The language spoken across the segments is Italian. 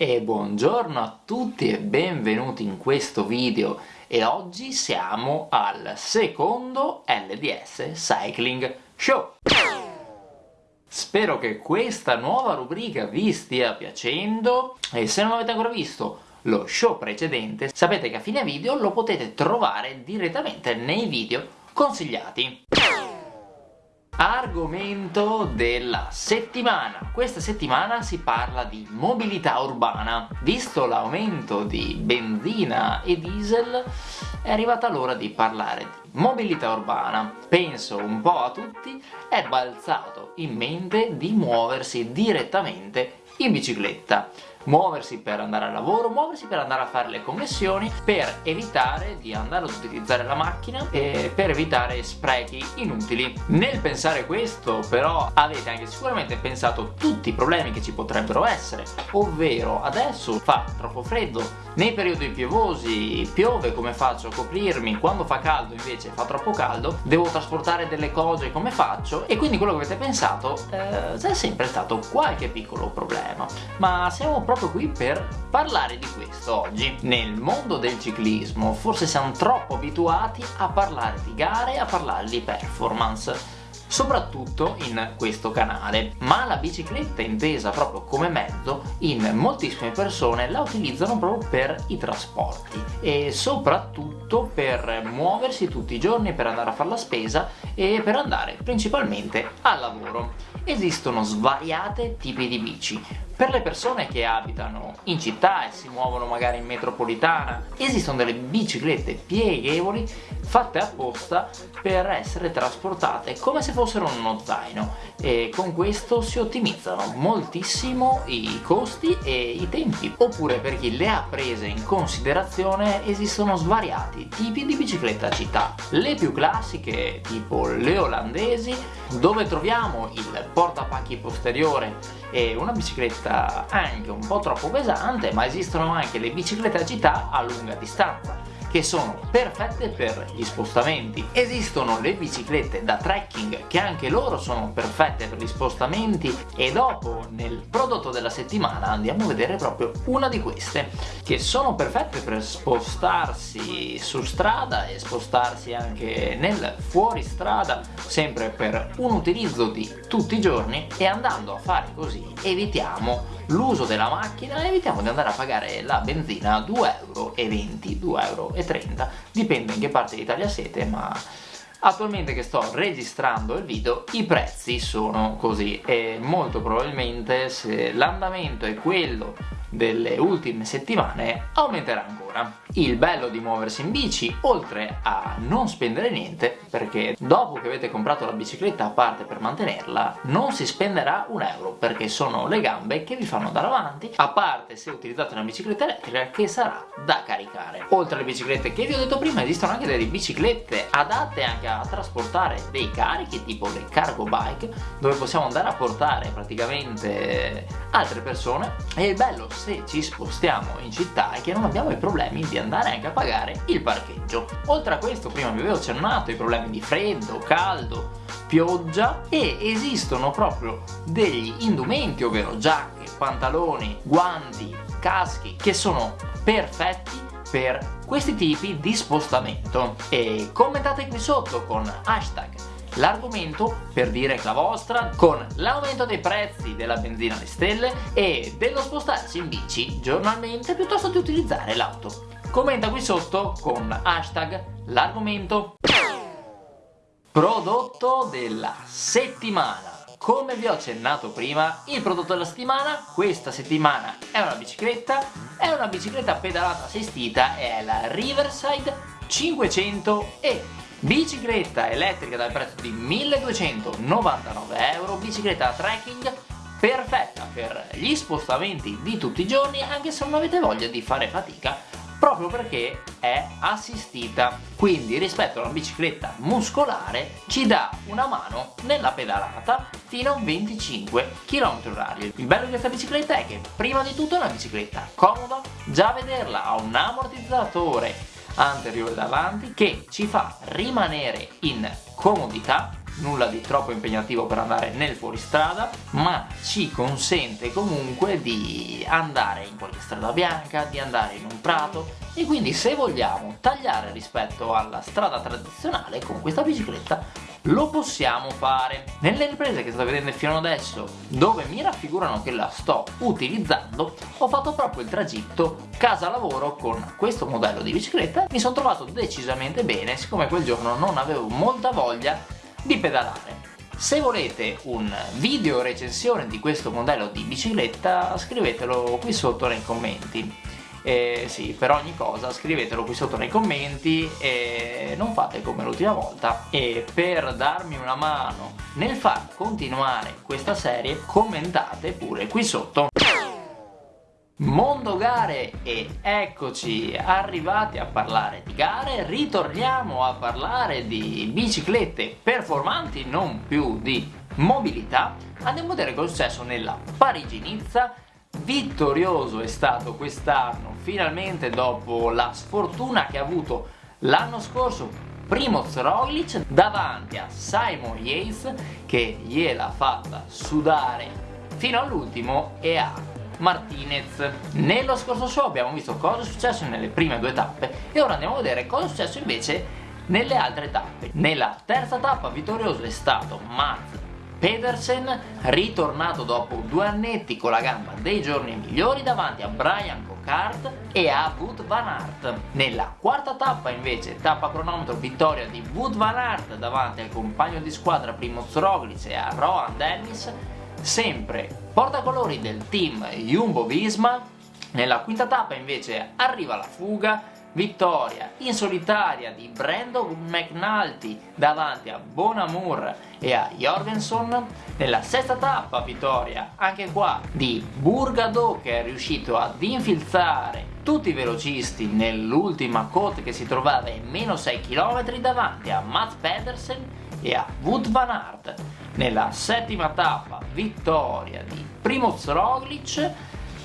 E buongiorno a tutti e benvenuti in questo video e oggi siamo al secondo LDS Cycling Show. Spero che questa nuova rubrica vi stia piacendo e se non avete ancora visto lo show precedente sapete che a fine video lo potete trovare direttamente nei video consigliati. Argomento della settimana. Questa settimana si parla di mobilità urbana. Visto l'aumento di benzina e diesel, è arrivata l'ora di parlare di mobilità urbana. Penso un po' a tutti, è balzato in mente di muoversi direttamente in bicicletta muoversi per andare al lavoro, muoversi per andare a fare le connessioni, per evitare di andare ad utilizzare la macchina e per evitare sprechi inutili. Nel pensare questo però avete anche sicuramente pensato tutti i problemi che ci potrebbero essere, ovvero adesso fa troppo freddo, nei periodi piovosi piove come faccio a coprirmi, quando fa caldo invece fa troppo caldo, devo trasportare delle cose come faccio e quindi quello che avete pensato eh, è sempre stato qualche piccolo problema. Ma siamo proprio qui per parlare di questo oggi. Nel mondo del ciclismo forse siamo troppo abituati a parlare di gare, a parlare di performance soprattutto in questo canale ma la bicicletta intesa proprio come mezzo in moltissime persone la utilizzano proprio per i trasporti e soprattutto per muoversi tutti i giorni per andare a fare la spesa e per andare principalmente al lavoro esistono svariate tipi di bici per le persone che abitano in città e si muovono magari in metropolitana esistono delle biciclette pieghevoli fatte apposta per essere trasportate come se fossero uno zaino. E con questo si ottimizzano moltissimo i costi e i tempi. Oppure per chi le ha prese in considerazione esistono svariati tipi di bicicletta città. Le più classiche tipo le olandesi dove troviamo il portapacchi posteriore e una bicicletta anche un po' troppo pesante ma esistono anche le biciclette a città a lunga distanza che sono perfette per gli spostamenti. Esistono le biciclette da trekking che anche loro sono perfette per gli spostamenti e dopo nel prodotto della settimana andiamo a vedere proprio una di queste che sono perfette per spostarsi su strada e spostarsi anche nel fuoristrada sempre per un utilizzo di tutti i giorni e andando a fare così evitiamo l'uso della macchina evitiamo di andare a pagare la benzina a 2,20 euro, 2,30 euro, dipende in che parte d'Italia siete ma Attualmente che sto registrando il video i prezzi sono così e molto probabilmente se l'andamento è quello delle ultime settimane aumenterà ancora. Il bello di muoversi in bici, oltre a non spendere niente, perché dopo che avete comprato la bicicletta a parte per mantenerla, non si spenderà un euro, perché sono le gambe che vi fanno andare avanti, a parte se utilizzate una bicicletta elettrica che sarà da caricare. Oltre alle biciclette che vi ho detto prima, esistono anche delle biciclette adatte anche a trasportare dei carichi, tipo le cargo bike, dove possiamo andare a portare praticamente altre persone, e il bello se ci spostiamo in città è che non abbiamo i problemi di andare anche a pagare il parcheggio. Oltre a questo prima vi avevo accennato i problemi di freddo, caldo, pioggia e esistono proprio degli indumenti ovvero giacche, pantaloni, guanti, caschi che sono perfetti per questi tipi di spostamento e commentate qui sotto con hashtag l'argomento per dire la vostra con l'aumento dei prezzi della benzina alle stelle e dello spostarsi in bici giornalmente piuttosto di utilizzare l'auto. Commenta qui sotto con hashtag l'argomento. Prodotto della settimana. Come vi ho accennato prima, il prodotto della settimana questa settimana è una bicicletta, è una bicicletta pedalata assistita, è la Riverside 500 e bicicletta elettrica dal prezzo di 1299 euro, bicicletta trekking perfetta per gli spostamenti di tutti i giorni anche se non avete voglia di fare fatica proprio perché è assistita. Quindi rispetto a una bicicletta muscolare ci dà una mano nella pedalata fino a 25 km h il bello di questa bicicletta è che prima di tutto è una bicicletta comoda già vederla ha un ammortizzatore anteriore davanti che ci fa rimanere in comodità nulla di troppo impegnativo per andare nel fuoristrada ma ci consente comunque di andare in qualche strada bianca, di andare in un prato. E quindi se vogliamo tagliare rispetto alla strada tradizionale con questa bicicletta lo possiamo fare. Nelle riprese che state vedendo fino adesso dove mi raffigurano che la sto utilizzando ho fatto proprio il tragitto casa lavoro con questo modello di bicicletta. Mi sono trovato decisamente bene siccome quel giorno non avevo molta voglia di pedalare. Se volete un video recensione di questo modello di bicicletta scrivetelo qui sotto nei commenti. Eh, sì, per ogni cosa scrivetelo qui sotto nei commenti e non fate come l'ultima volta. E per darmi una mano nel far continuare questa serie commentate pure qui sotto Mondo gare e eccoci arrivati a parlare di gare, ritorniamo a parlare di biciclette performanti, non più di mobilità. Andiamo a vedere cosa è successo nella Parigi-Nizza vittorioso è stato quest'anno, finalmente dopo la sfortuna che ha avuto l'anno scorso Primoz Roglic davanti a Simon Yates che gliel'ha fatta sudare fino all'ultimo e a Martinez. Nello scorso show abbiamo visto cosa è successo nelle prime due tappe e ora andiamo a vedere cosa è successo invece nelle altre tappe. Nella terza tappa vittorioso è stato Mats Pedersen ritornato dopo due annetti con la gamba dei giorni migliori davanti a Brian Cockart e a Wood Van Aert. Nella quarta tappa invece, tappa cronometro vittoria di Wood Van Aert davanti al compagno di squadra Primoz Roglic e a Rohan Dennis, sempre portacolori del team Jumbo-Visma. Nella quinta tappa invece arriva la fuga. Vittoria in solitaria di Brandon McNulty davanti a Bonamur e a Jorgensen. Nella sesta tappa vittoria anche qua di Burgado che è riuscito ad infilzare tutti i velocisti nell'ultima cote che si trovava in meno 6 km davanti a Mats Pedersen e a Wood Van Aert. Nella settima tappa vittoria di Primoz Roglic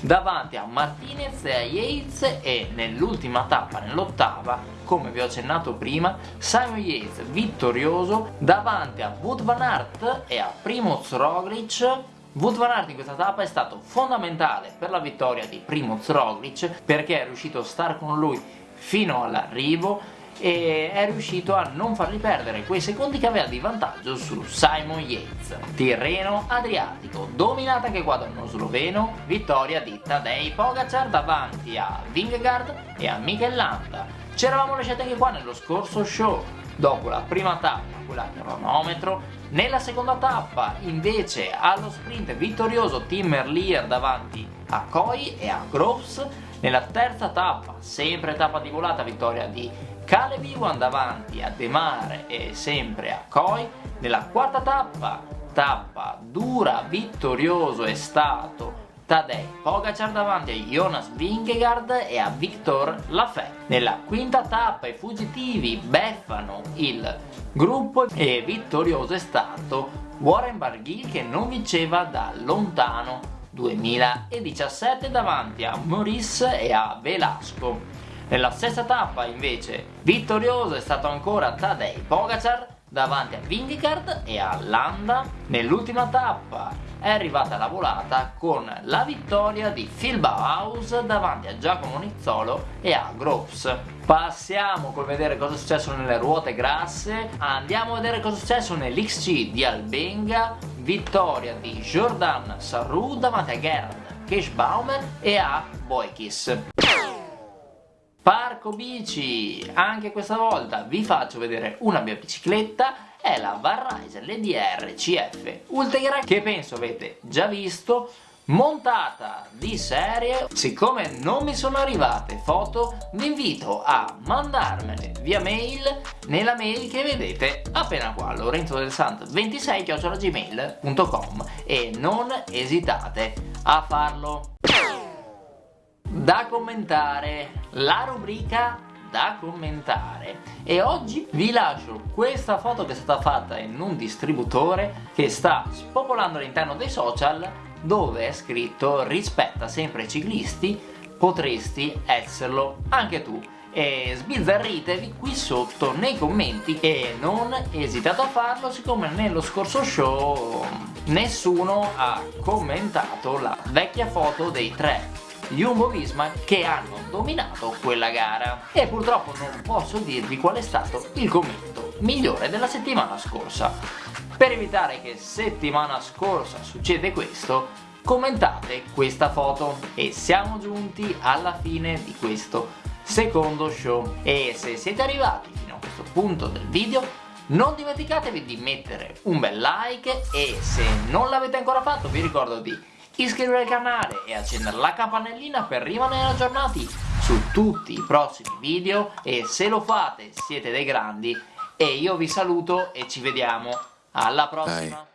davanti a Martinez e a Yates e nell'ultima tappa, nell'ottava, come vi ho accennato prima, Simon Yates vittorioso davanti a Wood Van Aert e a Primoz Roglic. Wood Van Aert in questa tappa è stato fondamentale per la vittoria di Primoz Roglic perché è riuscito a stare con lui fino all'arrivo e è riuscito a non fargli perdere quei secondi che aveva di vantaggio su Simon Yates. Tirreno Adriatico, dominata anche qua da uno sloveno, vittoria di Tadej Pogacar davanti a Vingegaard e a Mikel Landa. Ci eravamo lasciati anche qua nello scorso show, dopo la prima tappa, quella a cronometro, nella seconda tappa invece allo sprint vittorioso Tim Merlier davanti a Coy e a Groves, nella terza tappa, sempre tappa di volata, vittoria di Caleb Iwan davanti a De Mare e sempre a Coy nella quarta tappa tappa dura vittorioso è stato Tadej Pogacar davanti a Jonas Vingegaard e a Victor Lafay. Nella quinta tappa i fuggitivi beffano il gruppo e vittorioso è stato Warren Barguil che non vinceva da lontano 2017 davanti a Maurice e a Velasco. Nella stessa tappa invece vittorioso è stato ancora Tadej Pogacar davanti a Vingegaard e a Landa. Nell'ultima tappa è arrivata la volata con la vittoria di Phil Bauhaus davanti a Giacomo Nizzolo e a Groves. Passiamo col vedere cosa è successo nelle ruote grasse, andiamo a vedere cosa è successo nell'XC di Albenga, vittoria di Jordan Sarru davanti a Gerhard Keschbaumer e a Boykis. Parco bici, anche questa volta vi faccio vedere una mia bicicletta, è la Varriser LDR CF Ultegra che penso avete già visto, montata di serie. Siccome non mi sono arrivate foto, vi invito a mandarmele via mail nella mail che vedete appena qua, lorenzo del sant 26 gmail.com e non esitate a farlo da commentare, la rubrica da commentare. E oggi vi lascio questa foto che è stata fatta in un distributore che sta spopolando all'interno dei social dove è scritto rispetta sempre i ciclisti potresti esserlo anche tu e sbizzarritevi qui sotto nei commenti e non esitate a farlo siccome nello scorso show nessuno ha commentato la vecchia foto dei tre Jumbo Visma che hanno dominato quella gara. E purtroppo non posso dirvi qual è stato il commento migliore della settimana scorsa. Per evitare che settimana scorsa succede questo commentate questa foto. E siamo giunti alla fine di questo secondo show. E se siete arrivati fino a questo punto del video non dimenticatevi di mettere un bel like. E se non l'avete ancora fatto vi ricordo di iscrivervi al canale e accendere la campanellina per rimanere aggiornati su tutti i prossimi video e se lo fate siete dei grandi e io vi saluto e ci vediamo. Alla prossima